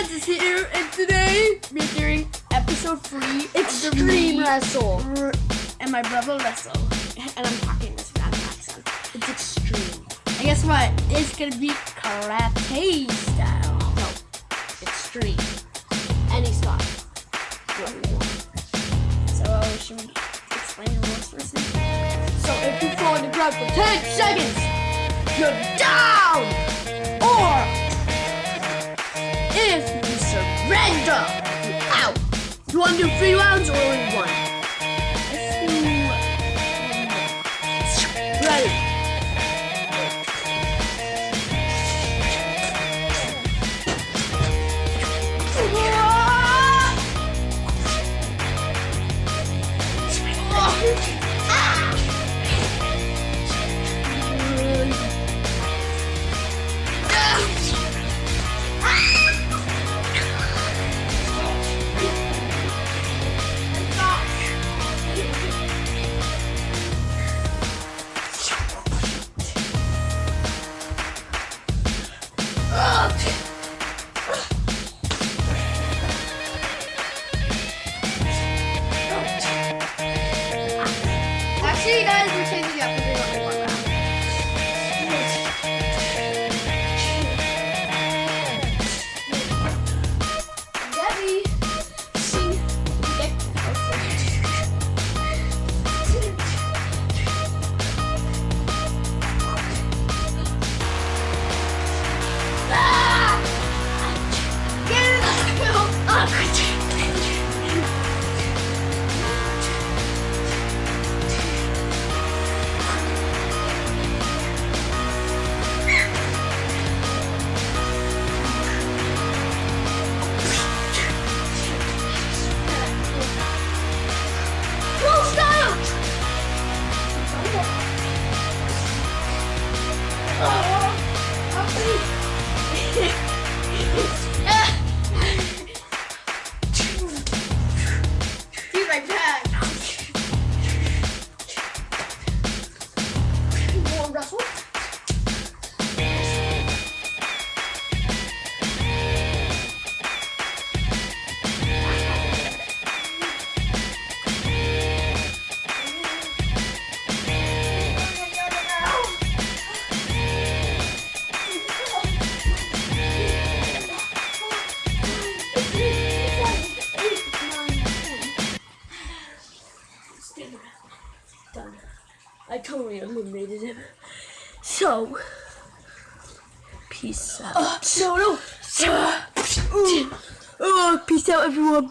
Friends is here, and today we're doing episode three Extreme Wrestle. And my brother wrestle. And I'm talking this bad accent. It's extreme. And guess what? It's gonna be karate style. No. Extreme. Any style. So should we explain the rules first? So if you fall on the ground for 10 seconds, you're down! Or if surrender, you're. You want to do three rounds or only one? 次 Done. I totally eliminated him. So, peace out. Uh, no, no. Oh, peace out, everyone.